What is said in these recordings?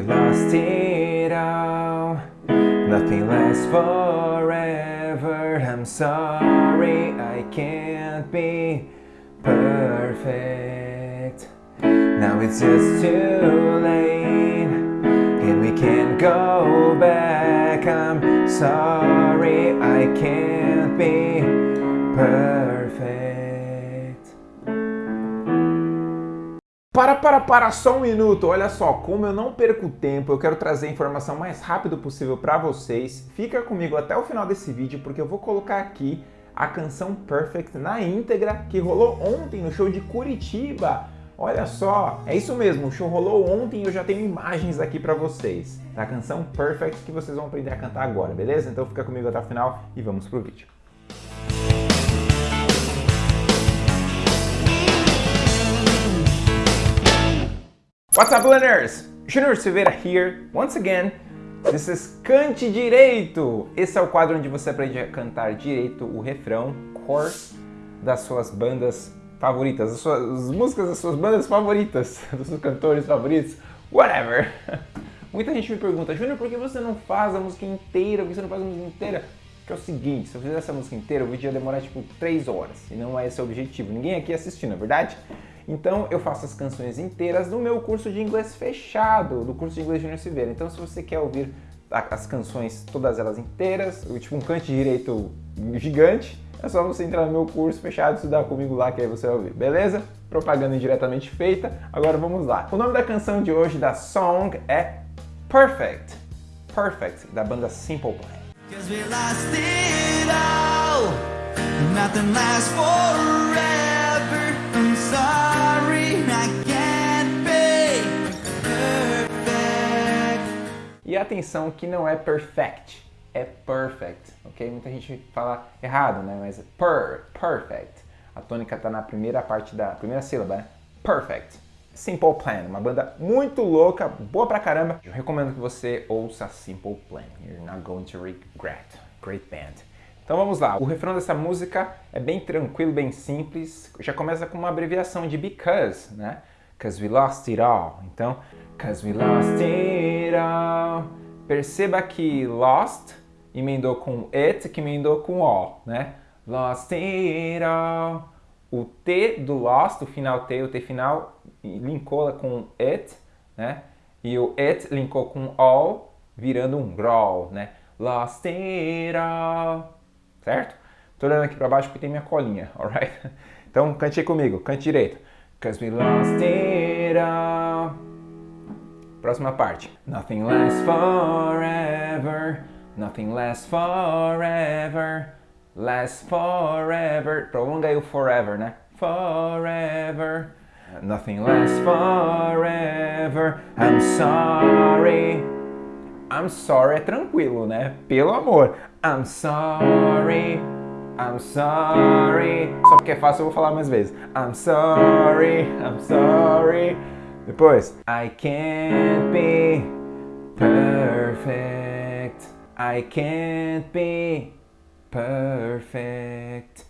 lost it all. Nothing lasts forever. I'm sorry I can't be perfect. Now it's just too late And we can't go back. I'm sorry I can't be perfect Para, para, só um minuto. Olha só, como eu não perco tempo, eu quero trazer a informação mais rápido possível para vocês. Fica comigo até o final desse vídeo, porque eu vou colocar aqui a canção Perfect na íntegra que rolou ontem no show de Curitiba. Olha só, é isso mesmo, o show rolou ontem e eu já tenho imagens aqui para vocês da canção Perfect que vocês vão aprender a cantar agora, beleza? Então fica comigo até o final e vamos pro vídeo. What's up, learners? Junior Silveira here, once again. This is Cante Direito. Esse é o quadro onde você aprende a cantar direito o refrão, chorus, das suas bandas favoritas, as, suas, as músicas das suas bandas favoritas, dos seus cantores favoritos, whatever. Muita gente me pergunta, Júnior, por que você não faz a música inteira? Por que você não faz a música inteira? Que é o seguinte, se eu fizesse essa música inteira, o vídeo ia demorar tipo 3 horas, e não é esse o objetivo. Ninguém aqui assistindo, é verdade? Então eu faço as canções inteiras no meu curso de inglês fechado, do curso de inglês Junior Silveira. Então se você quer ouvir as canções, todas elas inteiras, tipo um cante direito gigante, é só você entrar no meu curso fechado e estudar comigo lá que aí você vai ouvir, beleza? Propaganda indiretamente feita, agora vamos lá. O nome da canção de hoje, da song, é Perfect. Perfect, da banda Simple Plan. E atenção que não é perfect, é perfect, ok? Muita gente fala errado, né? Mas é per, perfect. A tônica está na primeira parte da primeira sílaba, né? Perfect. Simple Plan, uma banda muito louca, boa pra caramba. Eu recomendo que você ouça Simple Plan. You're not going to regret. Great band. Então vamos lá, o refrão dessa música é bem tranquilo, bem simples, já começa com uma abreviação de because, né? Cause we lost it all. Então, cause we lost it all. Perceba que lost emendou com it, que emendou com all, né? Lost it all. O T do lost, o final T, o T final, linkou com it, né? E o it linkou com all, virando um growl, né? Lost it all certo? Tô olhando aqui para baixo porque tem minha colinha, alright? Então cante comigo, cante direito. Cause we lost it all. Próxima parte. Nothing lasts forever, nothing lasts forever, lasts forever. Prolonga aí o forever, né? Forever. Nothing lasts forever, I'm sorry. I'm sorry é tranquilo, né? Pelo amor. I'm sorry, I'm sorry. Só porque é fácil eu vou falar mais vezes. I'm sorry, I'm sorry. Depois, I can't be perfect. I can't be perfect.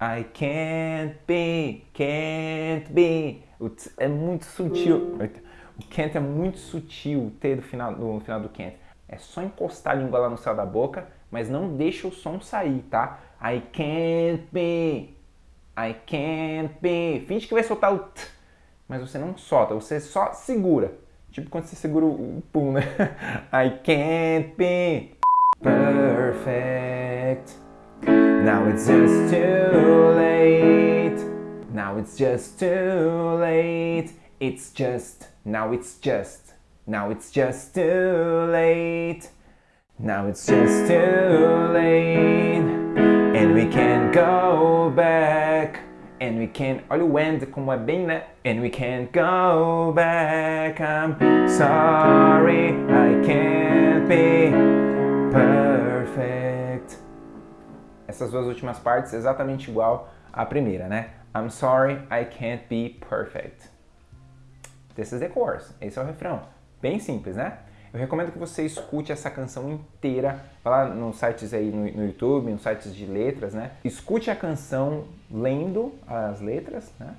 I can't be, can't be. É muito sutil. O can't é muito sutil, o T do final, no final do can't. É só encostar a língua lá no céu da boca mas não deixa o som sair, tá? I can't be, I can't be. Finge que vai soltar o t, mas você não solta, você só segura. Tipo quando você segura o pum, né? I can't be perfect. Now it's just too late. Now it's just too late. It's just, now it's just, now it's just too late. Now it's just too late And we can't go back And we can't... Olha o and como é bem, né? And we can't go back I'm sorry I can't be perfect Essas duas últimas partes exatamente igual à primeira, né? I'm sorry I can't be perfect This is the chorus. Esse é o refrão. Bem simples, né? Eu recomendo que você escute essa canção inteira, vai lá nos sites aí no, no YouTube, nos sites de letras, né? Escute a canção lendo as letras, né?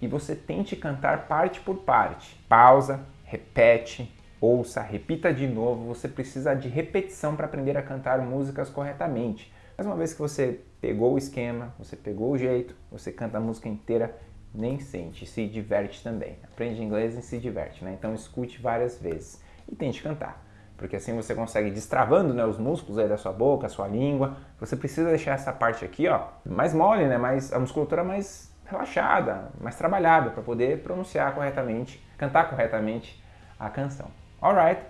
E você tente cantar parte por parte. Pausa, repete, ouça, repita de novo. Você precisa de repetição para aprender a cantar músicas corretamente. Mas uma vez que você pegou o esquema, você pegou o jeito, você canta a música inteira, nem sente, se diverte também. Aprende inglês e se diverte, né? Então escute várias vezes e tente cantar. Porque assim você consegue destravando né, os músculos aí da sua boca, sua língua. Você precisa deixar essa parte aqui, ó, mais mole, né? Mais, a musculatura mais relaxada, mais trabalhada para poder pronunciar corretamente, cantar corretamente a canção. Alright?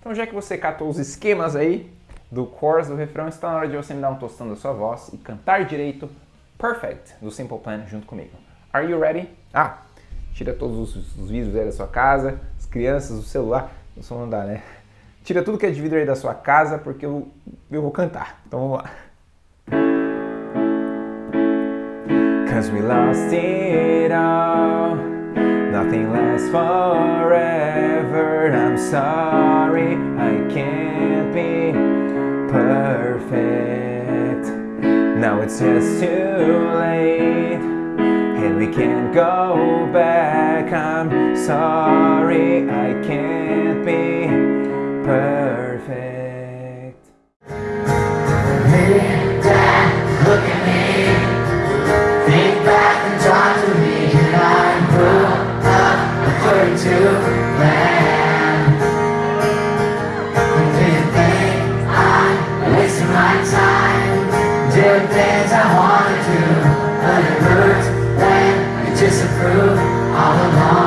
Então já que você catou os esquemas aí do chorus, do refrão, está na hora de você me dar um tostão da sua voz e cantar direito Perfect do Simple Plan junto comigo. Are you ready? Ah, tira todos os, os vídeos aí da sua casa, as crianças, o celular, não só mandar, né? Tira tudo que é de vidro aí da sua casa porque eu, eu vou cantar. Então vamos lá. Cause we lost it all Nothing lasts forever I'm sorry I can't be perfect Now it's just too late And we can't go back I'm sorry I can't be perfect all along.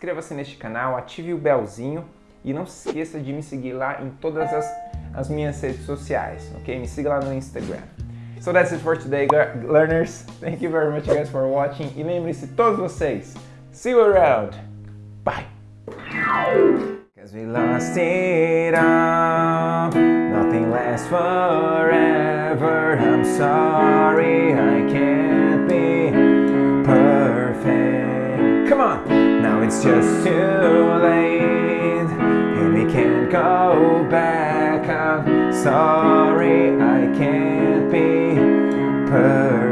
Inscreva-se neste canal, ative o belzinho e não se esqueça de me seguir lá em todas as, as minhas redes sociais, ok? Me siga lá no Instagram. So that's it for today, learners. Thank you very much, guys, for watching. E lembre-se, todos vocês, see you around. Bye. Cause we lost it all. Nothing lasts forever. I'm sorry, I can't it's just too late. And we can't go back. I'm sorry, I can't be perfect.